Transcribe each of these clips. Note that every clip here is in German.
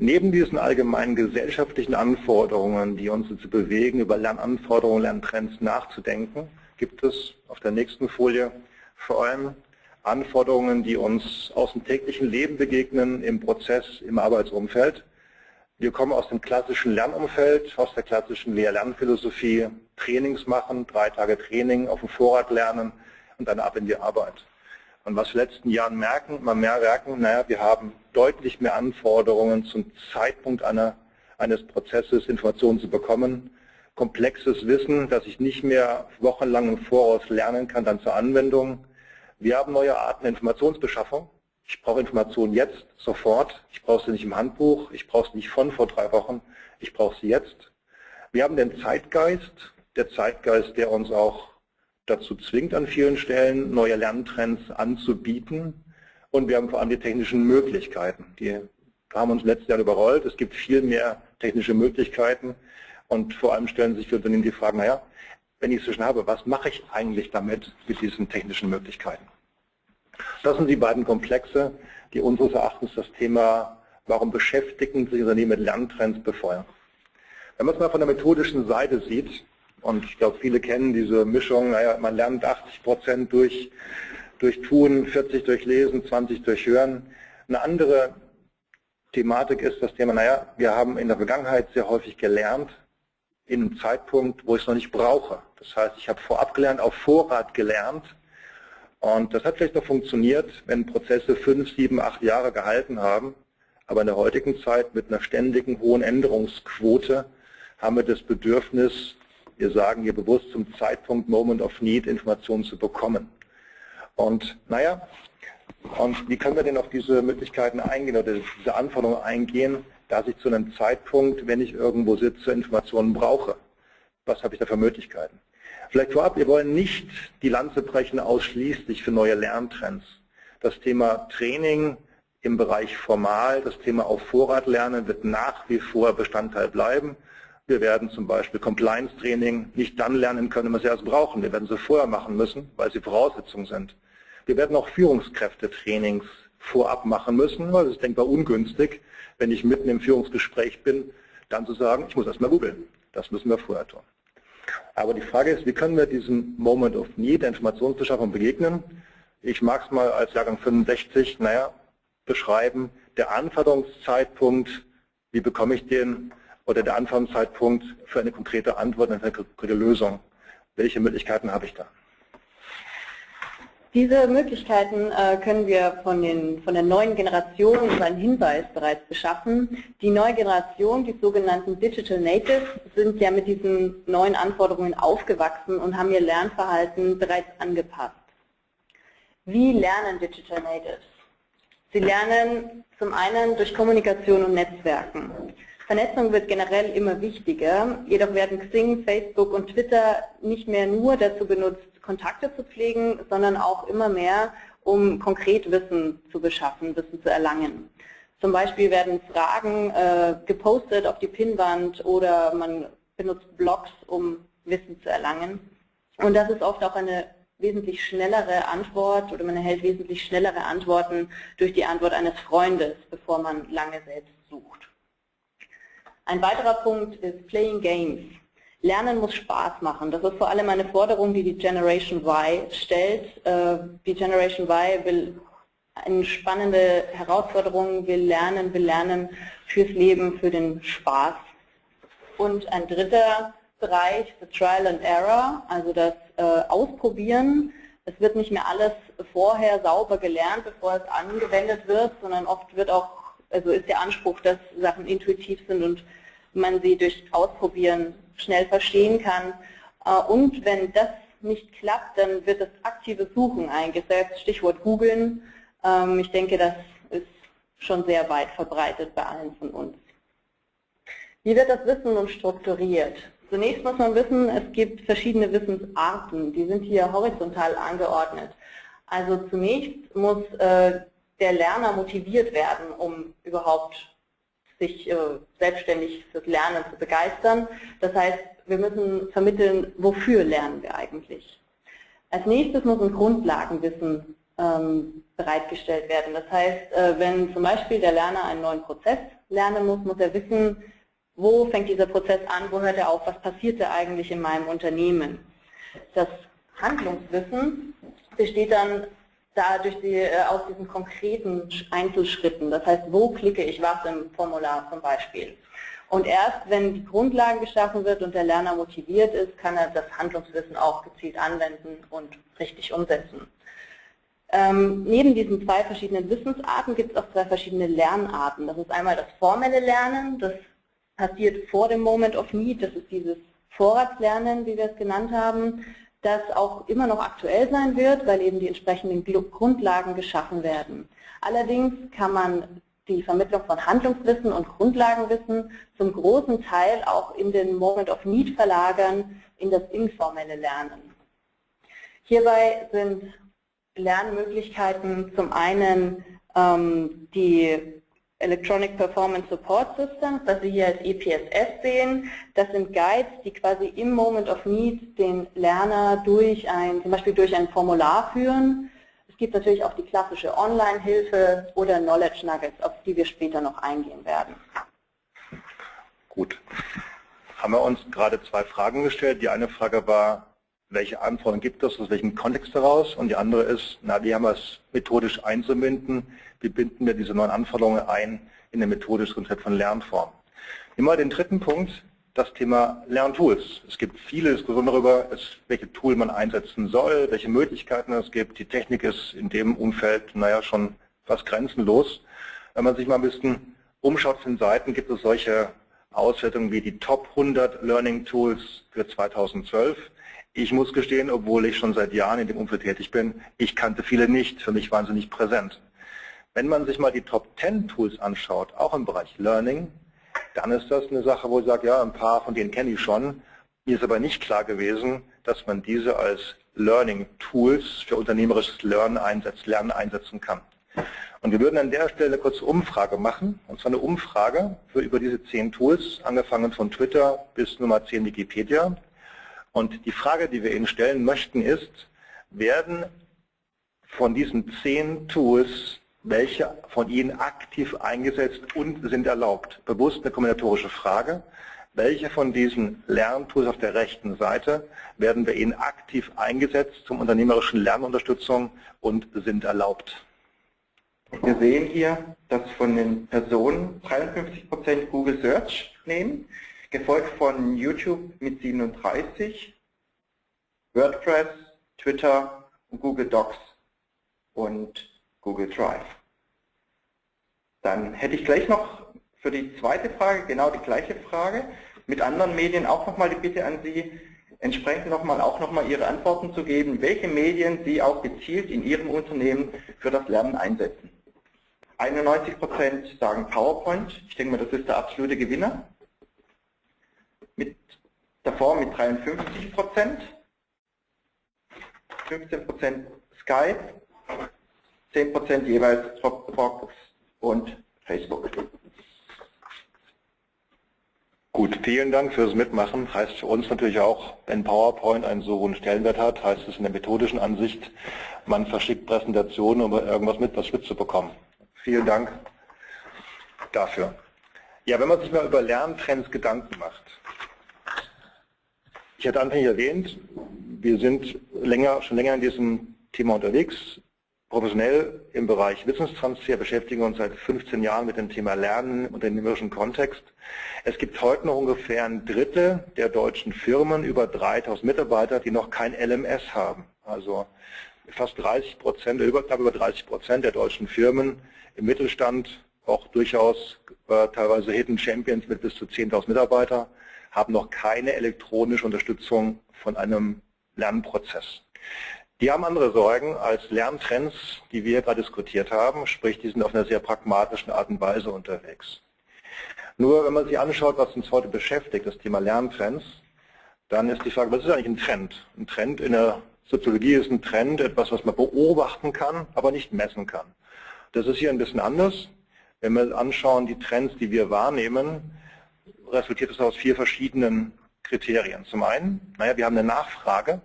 Neben diesen allgemeinen gesellschaftlichen Anforderungen, die uns dazu bewegen, über Lernanforderungen, Lerntrends nachzudenken, gibt es auf der nächsten Folie vor allem Anforderungen, die uns aus dem täglichen Leben begegnen, im Prozess, im Arbeitsumfeld. Wir kommen aus dem klassischen Lernumfeld, aus der klassischen Lehr-Lernphilosophie, Trainings machen, drei Tage Training, auf dem Vorrat lernen und dann ab in die Arbeit. Und was wir in den letzten Jahren merken, mehr merken, naja, wir haben deutlich mehr Anforderungen zum Zeitpunkt einer, eines Prozesses, Informationen zu bekommen, komplexes Wissen, das ich nicht mehr wochenlang im Voraus lernen kann, dann zur Anwendung. Wir haben neue Arten der Informationsbeschaffung. Ich brauche Informationen jetzt, sofort. Ich brauche sie nicht im Handbuch, ich brauche sie nicht von vor drei Wochen, ich brauche sie jetzt. Wir haben den Zeitgeist, der Zeitgeist, der uns auch dazu zwingt, an vielen Stellen neue Lerntrends anzubieten. Und wir haben vor allem die technischen Möglichkeiten. Die haben uns letztes Jahr überrollt. Es gibt viel mehr technische Möglichkeiten. Und vor allem stellen sich für Unternehmen die Frage, naja, wenn ich es schon habe, was mache ich eigentlich damit mit diesen technischen Möglichkeiten? Das sind die beiden Komplexe, die unseres Erachtens das Thema, warum beschäftigen sich Unternehmen mit Lerntrends befeuern. Wenn man es mal von der methodischen Seite sieht, und ich glaube, viele kennen diese Mischung, naja, man lernt 80 Prozent durch, durch Tun, 40 durch Lesen, 20 durch Hören. Eine andere Thematik ist das Thema, naja, wir haben in der Vergangenheit sehr häufig gelernt, in einem Zeitpunkt, wo ich es noch nicht brauche. Das heißt, ich habe vorab gelernt, auf Vorrat gelernt. Und das hat vielleicht noch funktioniert, wenn Prozesse fünf, sieben, acht Jahre gehalten haben. Aber in der heutigen Zeit mit einer ständigen hohen Änderungsquote haben wir das Bedürfnis, wir sagen hier bewusst zum Zeitpunkt Moment of Need Informationen zu bekommen. Und naja, und wie können wir denn auf diese Möglichkeiten eingehen oder diese Anforderungen eingehen, dass ich zu einem Zeitpunkt, wenn ich irgendwo sitze, Informationen brauche? Was habe ich da für Möglichkeiten? Vielleicht vorab, wir wollen nicht die Lanze brechen ausschließlich für neue Lerntrends. Das Thema Training im Bereich formal, das Thema auf Vorrat lernen wird nach wie vor Bestandteil bleiben. Wir werden zum Beispiel Compliance-Training nicht dann lernen können, wenn wir es erst brauchen. Wir werden sie vorher machen müssen, weil sie Voraussetzungen sind. Wir werden auch Führungskräftetrainings vorab machen müssen, weil es ist denkbar ungünstig, wenn ich mitten im Führungsgespräch bin, dann zu sagen, ich muss erst mal googeln. Das müssen wir vorher tun. Aber die Frage ist, wie können wir diesem Moment of Need der Informationsbeschaffung begegnen? Ich mag es mal als Jahrgang 65, naja, beschreiben, der Anforderungszeitpunkt, wie bekomme ich den, oder der Anfangszeitpunkt für eine konkrete Antwort, eine konkrete Lösung. Welche Möglichkeiten habe ich da? Diese Möglichkeiten äh, können wir von, den, von der neuen Generation über einen Hinweis bereits beschaffen. Die neue Generation, die sogenannten Digital Natives, sind ja mit diesen neuen Anforderungen aufgewachsen und haben ihr Lernverhalten bereits angepasst. Wie lernen Digital Natives? Sie lernen zum einen durch Kommunikation und Netzwerken. Vernetzung wird generell immer wichtiger, jedoch werden Xing, Facebook und Twitter nicht mehr nur dazu benutzt, Kontakte zu pflegen, sondern auch immer mehr, um konkret Wissen zu beschaffen, Wissen zu erlangen. Zum Beispiel werden Fragen äh, gepostet auf die Pinnwand oder man benutzt Blogs, um Wissen zu erlangen. Und das ist oft auch eine wesentlich schnellere Antwort oder man erhält wesentlich schnellere Antworten durch die Antwort eines Freundes, bevor man lange selbst sucht. Ein weiterer Punkt ist Playing Games. Lernen muss Spaß machen. Das ist vor allem eine Forderung, die die Generation Y stellt. Äh, die Generation Y will eine spannende Herausforderung, will lernen, will lernen fürs Leben, für den Spaß. Und ein dritter Bereich, the Trial and Error, also das äh, Ausprobieren. Es wird nicht mehr alles vorher sauber gelernt, bevor es angewendet wird, sondern oft wird auch, also ist der Anspruch, dass Sachen intuitiv sind und man sie durch Ausprobieren schnell verstehen kann. Äh, und wenn das nicht klappt, dann wird das aktive Suchen eingesetzt, Stichwort googeln. Ähm, ich denke, das ist schon sehr weit verbreitet bei allen von uns. Wie wird das Wissen nun strukturiert? Zunächst muss man wissen, es gibt verschiedene Wissensarten, die sind hier horizontal angeordnet. Also zunächst muss äh, der Lerner motiviert werden, um überhaupt sich äh, selbstständig fürs Lernen zu begeistern. Das heißt, wir müssen vermitteln, wofür lernen wir eigentlich. Als nächstes muss ein Grundlagenwissen ähm, bereitgestellt werden. Das heißt, äh, wenn zum Beispiel der Lerner einen neuen Prozess lernen muss, muss er wissen, wo fängt dieser Prozess an, wo hört er auf, was passiert da eigentlich in meinem Unternehmen. Das Handlungswissen besteht dann dadurch die, äh, aus diesen konkreten Einzelschritten. Das heißt, wo klicke ich was im Formular zum Beispiel. Und erst wenn die Grundlage geschaffen wird und der Lerner motiviert ist, kann er das Handlungswissen auch gezielt anwenden und richtig umsetzen. Ähm, neben diesen zwei verschiedenen Wissensarten gibt es auch zwei verschiedene Lernarten. Das ist einmal das formelle Lernen, das passiert vor dem Moment of Need, das ist dieses Vorratslernen, wie wir es genannt haben, das auch immer noch aktuell sein wird, weil eben die entsprechenden Grundlagen geschaffen werden. Allerdings kann man die Vermittlung von Handlungswissen und Grundlagenwissen zum großen Teil auch in den Moment of Need verlagern, in das informelle Lernen. Hierbei sind Lernmöglichkeiten zum einen ähm, die Electronic Performance Support Systems, was Sie hier als EPSS sehen. Das sind Guides, die quasi im Moment of Need den Lerner durch ein, zum Beispiel durch ein Formular führen. Es gibt natürlich auch die klassische Online-Hilfe oder Knowledge Nuggets, auf die wir später noch eingehen werden. Gut. Haben wir uns gerade zwei Fragen gestellt. Die eine Frage war, welche Anforderungen gibt es, aus welchem Kontext heraus? Und die andere ist, na, wie haben wir es methodisch einzubinden? Wie binden wir diese neuen Anforderungen ein in ein methodisches Konzept von Lernformen? Nehmen wir den dritten Punkt, das Thema Lerntools. Es gibt viele Diskussionen darüber, welche Tool man einsetzen soll, welche Möglichkeiten es gibt. Die Technik ist in dem Umfeld, naja, schon fast grenzenlos. Wenn man sich mal ein bisschen umschaut den Seiten, gibt es solche Auswertungen wie die Top 100 Learning Tools für 2012. Ich muss gestehen, obwohl ich schon seit Jahren in dem Umfeld tätig bin, ich kannte viele nicht, für mich waren sie nicht präsent. Wenn man sich mal die Top 10 Tools anschaut, auch im Bereich Learning, dann ist das eine Sache, wo ich sage, ja, ein paar von denen kenne ich schon. Mir ist aber nicht klar gewesen, dass man diese als Learning Tools für unternehmerisches Lernen, einsetzt, Lernen einsetzen kann. Und wir würden an der Stelle eine kurze Umfrage machen, und zwar eine Umfrage für über diese zehn Tools, angefangen von Twitter bis Nummer 10 Wikipedia. Und die Frage, die wir Ihnen stellen möchten, ist, werden von diesen zehn Tools welche von Ihnen aktiv eingesetzt und sind erlaubt? Bewusst eine kombinatorische Frage. Welche von diesen Lerntools auf der rechten Seite werden bei Ihnen aktiv eingesetzt zum unternehmerischen Lernunterstützung und sind erlaubt? Wir sehen hier, dass von den Personen 53% Google Search nehmen, gefolgt von YouTube mit 37, WordPress, Twitter Google Docs und Google Drive. Dann hätte ich gleich noch für die zweite Frage genau die gleiche Frage, mit anderen Medien auch nochmal die Bitte an Sie, entsprechend nochmal auch nochmal Ihre Antworten zu geben, welche Medien Sie auch gezielt in Ihrem Unternehmen für das Lernen einsetzen. 91% sagen PowerPoint, ich denke mal, das ist der absolute Gewinner mit, davor mit 53 Prozent, 15 Prozent Skype, 10 Prozent jeweils Dropbox und Facebook. Gut, vielen Dank fürs Mitmachen. Heißt für uns natürlich auch, wenn PowerPoint einen so hohen Stellenwert hat, heißt es in der methodischen Ansicht, man verschickt Präsentationen, um irgendwas mit was mitzubekommen. Vielen Dank dafür. Ja, wenn man sich mal über Lerntrends Gedanken macht, ich hatte anfänglich erwähnt, wir sind länger, schon länger in diesem Thema unterwegs. Professionell im Bereich Wissenstransfer beschäftigen wir uns seit 15 Jahren mit dem Thema Lernen und dem unternehmerischen Kontext. Es gibt heute noch ungefähr ein Drittel der deutschen Firmen, über 3000 Mitarbeiter, die noch kein LMS haben. Also fast 30 Prozent, über, über 30 Prozent der deutschen Firmen im Mittelstand, auch durchaus äh, teilweise Hidden Champions mit bis zu 10.000 Mitarbeitern, haben noch keine elektronische Unterstützung von einem Lernprozess. Die haben andere Sorgen als Lerntrends, die wir gerade diskutiert haben, sprich die sind auf einer sehr pragmatischen Art und Weise unterwegs. Nur wenn man sich anschaut, was uns heute beschäftigt, das Thema Lerntrends, dann ist die Frage, was ist eigentlich ein Trend? Ein Trend in der Soziologie ist ein Trend etwas, was man beobachten kann, aber nicht messen kann. Das ist hier ein bisschen anders. Wenn wir anschauen, die Trends, die wir wahrnehmen, resultiert es aus vier verschiedenen Kriterien. Zum einen, naja, wir haben eine Nachfrage.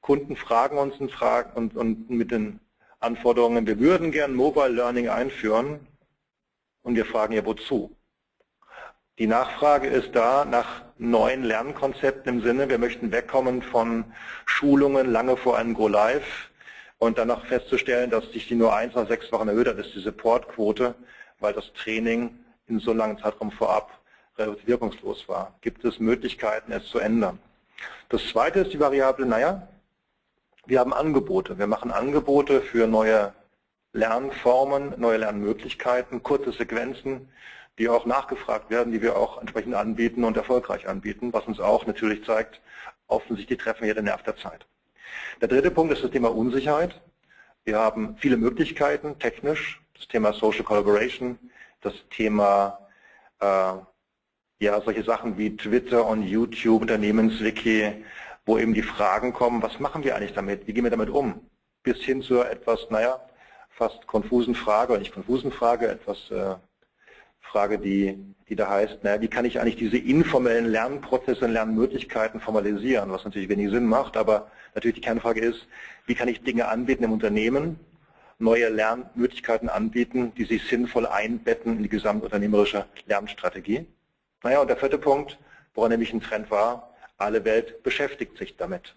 Kunden fragen uns und, und, mit den Anforderungen, wir würden gern Mobile Learning einführen und wir fragen ja wozu. Die Nachfrage ist da nach neuen Lernkonzepten im Sinne, wir möchten wegkommen von Schulungen lange vor einem Go-Live und danach festzustellen, dass sich die nur eins oder sechs Wochen erhöht hat, ist die Supportquote, weil das Training in so langen Zeitraum vorab relativ wirkungslos war. Gibt es Möglichkeiten, es zu ändern? Das zweite ist die Variable, naja, wir haben Angebote. Wir machen Angebote für neue Lernformen, neue Lernmöglichkeiten, kurze Sequenzen, die auch nachgefragt werden, die wir auch entsprechend anbieten und erfolgreich anbieten, was uns auch natürlich zeigt, offensichtlich treffen wir den Nerv der Zeit. Der dritte Punkt ist das Thema Unsicherheit. Wir haben viele Möglichkeiten technisch, das Thema Social Collaboration, das Thema äh, ja solche Sachen wie Twitter und YouTube, Unternehmenswiki, wo eben die Fragen kommen, was machen wir eigentlich damit, wie gehen wir damit um, bis hin zu etwas, naja, fast konfusen Frage, oder nicht konfusen Frage, etwas äh, Frage, die, die da heißt, naja, wie kann ich eigentlich diese informellen Lernprozesse und Lernmöglichkeiten formalisieren, was natürlich wenig Sinn macht, aber natürlich die Kernfrage ist, wie kann ich Dinge anbieten im Unternehmen, neue Lernmöglichkeiten anbieten, die sich sinnvoll einbetten in die gesamtunternehmerische Lernstrategie. Naja, und der vierte Punkt, woran nämlich ein Trend war, alle Welt beschäftigt sich damit.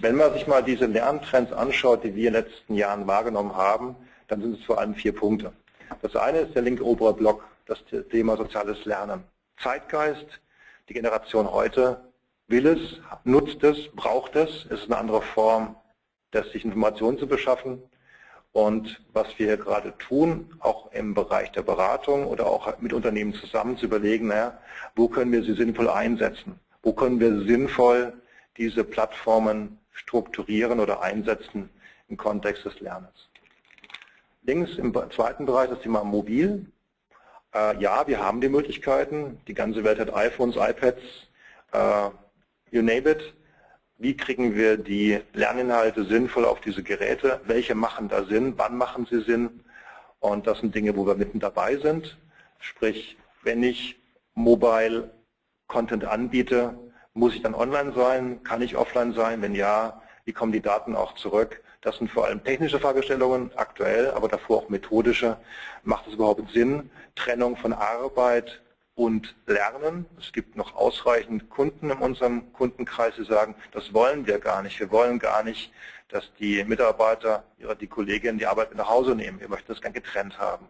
Wenn man sich mal diese Lerntrends anschaut, die wir in den letzten Jahren wahrgenommen haben, dann sind es vor allem vier Punkte. Das eine ist der linke obere Block, das Thema soziales Lernen. Zeitgeist, die Generation heute will es, nutzt es, braucht es. Es ist eine andere Form, sich Informationen zu beschaffen. Und was wir hier gerade tun, auch im Bereich der Beratung oder auch mit Unternehmen zusammen zu überlegen, naja, wo können wir sie sinnvoll einsetzen? Wo können wir sinnvoll diese Plattformen strukturieren oder einsetzen im Kontext des Lernens? Links im zweiten Bereich das Thema Mobil. Äh, ja, wir haben die Möglichkeiten. Die ganze Welt hat iPhones, iPads, äh, you name it. Wie kriegen wir die Lerninhalte sinnvoll auf diese Geräte? Welche machen da Sinn? Wann machen sie Sinn? Und das sind Dinge, wo wir mitten dabei sind. Sprich, wenn ich Mobile Content anbiete, muss ich dann online sein? Kann ich offline sein? Wenn ja, wie kommen die Daten auch zurück? Das sind vor allem technische Fragestellungen aktuell, aber davor auch methodische. Macht es überhaupt Sinn, Trennung von Arbeit und Lernen? Es gibt noch ausreichend Kunden in unserem Kundenkreis, die sagen, das wollen wir gar nicht. Wir wollen gar nicht, dass die Mitarbeiter, die Kolleginnen die Arbeit mit nach Hause nehmen. Wir möchten das gern getrennt haben.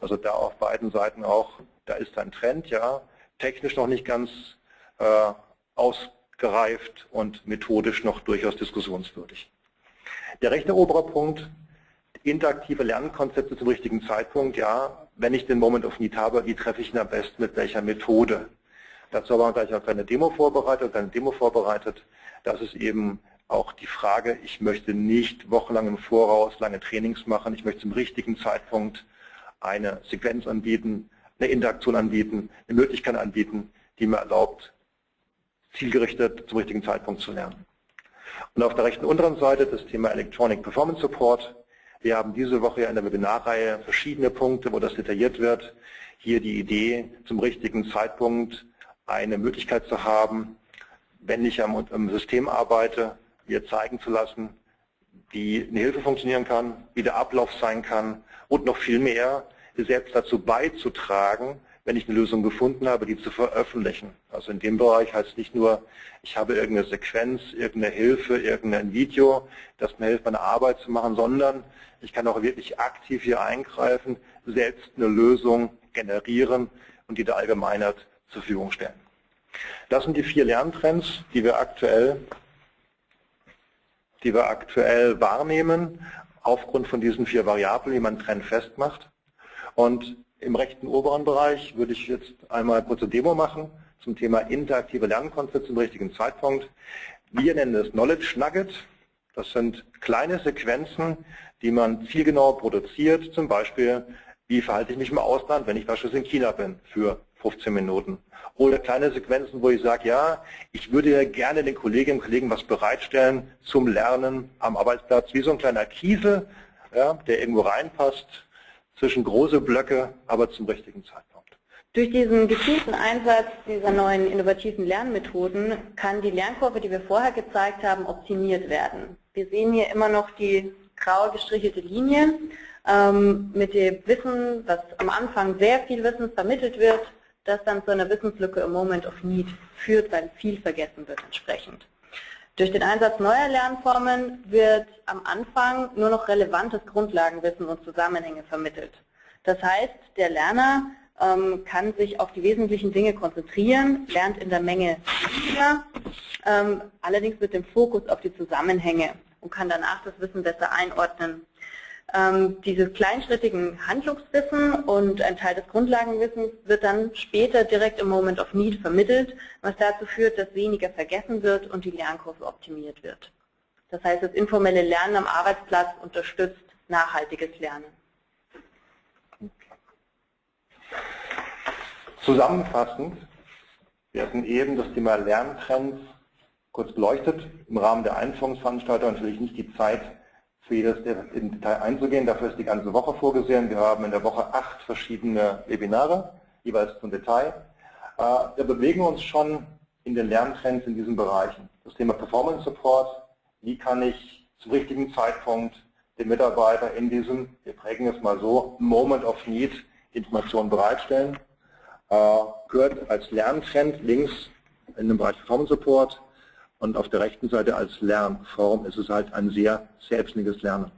Also da auf beiden Seiten auch, da ist ein Trend, ja, technisch noch nicht ganz äh, ausgereift und methodisch noch durchaus diskussionswürdig. Der rechte obere Punkt, interaktive Lernkonzepte zum richtigen Zeitpunkt, ja, wenn ich den Moment of Need habe, wie treffe ich ihn am besten mit welcher Methode? Dazu haben wir gleich eine kleine Demo vorbereitet, eine Demo vorbereitet. Das ist eben auch die Frage, ich möchte nicht wochenlang im Voraus lange Trainings machen, ich möchte zum richtigen Zeitpunkt eine Sequenz anbieten, eine Interaktion anbieten, eine Möglichkeit anbieten, die mir erlaubt, zielgerichtet zum richtigen Zeitpunkt zu lernen. Und auf der rechten unteren Seite das Thema Electronic Performance Support. Wir haben diese Woche in der Webinarreihe verschiedene Punkte, wo das detailliert wird. Hier die Idee, zum richtigen Zeitpunkt eine Möglichkeit zu haben, wenn ich am, System arbeite, mir zeigen zu lassen, wie eine Hilfe funktionieren kann, wie der Ablauf sein kann und noch viel mehr, selbst dazu beizutragen, wenn ich eine Lösung gefunden habe, die zu veröffentlichen. Also in dem Bereich heißt es nicht nur, ich habe irgendeine Sequenz, irgendeine Hilfe, irgendein Video, das mir hilft, meine Arbeit zu machen, sondern ich kann auch wirklich aktiv hier eingreifen, selbst eine Lösung generieren und die der Allgemeinheit zur Verfügung stellen. Das sind die vier Lerntrends, die wir aktuell, die wir aktuell wahrnehmen, aufgrund von diesen vier Variablen, die man Trend festmacht. Und im rechten oberen Bereich würde ich jetzt einmal kurze Demo machen zum Thema interaktive Lernkonzepte zum richtigen Zeitpunkt. Wir nennen es Knowledge Nugget. Das sind kleine Sequenzen, die man zielgenau produziert. Zum Beispiel, wie verhalte ich mich im Ausland, wenn ich beispielsweise in China bin für 15 Minuten. Oder kleine Sequenzen, wo ich sage, ja, ich würde gerne den Kolleginnen und Kollegen was bereitstellen zum Lernen am Arbeitsplatz, wie so ein kleiner Kiesel, ja, der irgendwo reinpasst, zwischen große Blöcke, aber zum richtigen Zeitpunkt. Durch diesen gezielten Einsatz dieser neuen innovativen Lernmethoden kann die Lernkurve, die wir vorher gezeigt haben, optimiert werden. Wir sehen hier immer noch die grau gestrichelte Linie. ähm, mit dem Wissen, dass am Anfang sehr viel Wissen vermittelt wird, das dann zu einer Wissenslücke im Moment of Need führt, weil viel vergessen wird entsprechend. Durch den Einsatz neuer Lernformen wird am Anfang nur noch relevantes Grundlagenwissen und Zusammenhänge vermittelt. Das heißt, der Lerner ähm, kann sich auf die wesentlichen Dinge konzentrieren, lernt in der Menge weniger, ähm, allerdings mit dem Fokus auf die Zusammenhänge und kann danach das Wissen besser einordnen. Ähm, dieses kleinschrittigen Handlungswissen und ein Teil des Grundlagenwissens wird dann später direkt im Moment of Need vermittelt, was dazu führt, dass weniger vergessen wird und die Lernkurve optimiert wird. Das heißt, das informelle Lernen am Arbeitsplatz unterstützt nachhaltiges Lernen. Zusammenfassend, wir hatten eben das Thema Lerntrends kurz beleuchtet. Im Rahmen der Einführungsveranstaltung natürlich nicht die Zeit, für jedes im Detail einzugehen. Dafür ist die ganze Woche vorgesehen. Wir haben in der Woche acht verschiedene Webinare, jeweils zum Detail. Äh, wir bewegen uns schon in den Lerntrends in diesen Bereichen. Das Thema Performance Support, wie kann ich zum richtigen Zeitpunkt den Mitarbeiter in diesem, wir prägen es mal so, Moment of Need Informationen bereitstellen äh, gehört als Lerntrend links in dem Bereich Performance Support und auf der rechten Seite als Lernform ist es halt ein sehr selbstständiges Lernen.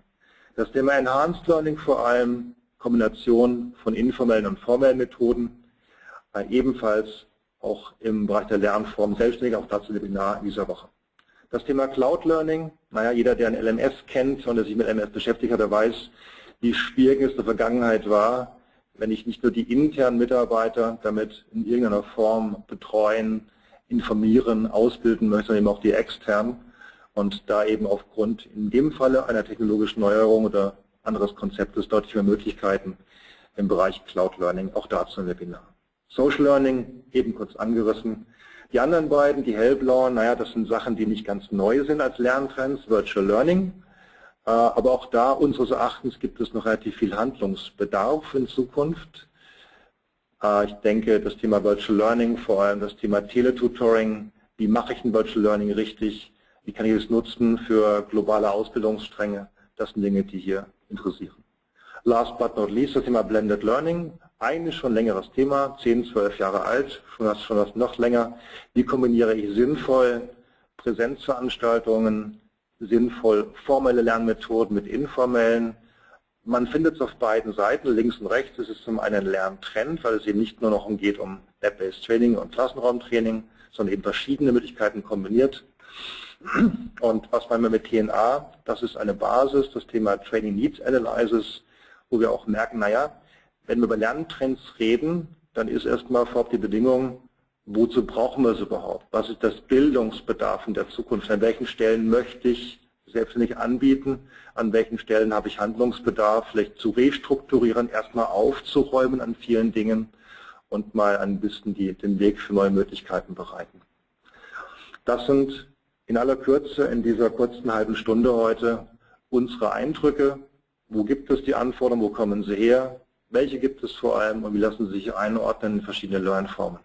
Das Thema Enhanced Learning vor allem, Kombination von informellen und formellen Methoden, äh, ebenfalls auch im Bereich der Lernform selbstständig, auch dazu Webinar in dieser Woche. Das Thema Cloud Learning, naja, jeder, der ein LMS kennt und der sich mit LMS beschäftigt hat, der weiß, wie schwierig es in der Vergangenheit war, wenn ich nicht nur die internen Mitarbeiter damit in irgendeiner Form betreuen, informieren, ausbilden möchte, sondern eben auch die externen und da eben aufgrund in dem Falle einer technologischen Neuerung oder anderes Konzeptes deutlich mehr Möglichkeiten im Bereich Cloud Learning, auch dazu ein Webinar. Social Learning, eben kurz angerissen. Die anderen beiden, die hellblauen, naja, das sind Sachen, die nicht ganz neu sind als Lerntrends, Virtual Learning, äh, aber auch da unseres Erachtens gibt es noch relativ viel Handlungsbedarf in Zukunft. Äh, ich denke, das Thema Virtual Learning, vor allem das Thema Teletutoring, wie mache ich ein Virtual Learning richtig, wie kann ich es nutzen für globale Ausbildungsstränge, das sind Dinge, die hier interessieren. Last but not least das Thema Blended Learning, eigentlich schon längeres Thema, 10, 12 Jahre alt, schon schon was noch länger. Wie kombiniere ich sinnvoll Präsenzveranstaltungen sinnvoll formelle Lernmethoden mit informellen. Man findet es auf beiden Seiten, links und rechts ist es zum einen ein Lerntrend, weil es eben nicht nur noch geht um Web-Based Training und Klassenraumtraining, sondern eben verschiedene Möglichkeiten kombiniert. Und was meinen wir mit TNA? Das ist eine Basis, das Thema Training Needs Analysis, wo wir auch merken, naja, wenn wir über Lerntrends reden, dann ist erstmal vorab die Bedingung, wozu brauchen wir es überhaupt? Was ist das Bildungsbedarf in der Zukunft? An welchen Stellen möchte ich selbstständig anbieten? An welchen Stellen habe ich Handlungsbedarf? Vielleicht zu restrukturieren, erstmal aufzuräumen an vielen Dingen und mal ein bisschen die, den Weg für neue Möglichkeiten bereiten. Das sind in aller Kürze in dieser kurzen halben Stunde heute unsere Eindrücke. Wo gibt es die Anforderungen? Wo kommen sie her? Welche gibt es vor allem und wie lassen sie sich einordnen in verschiedene Lernformen?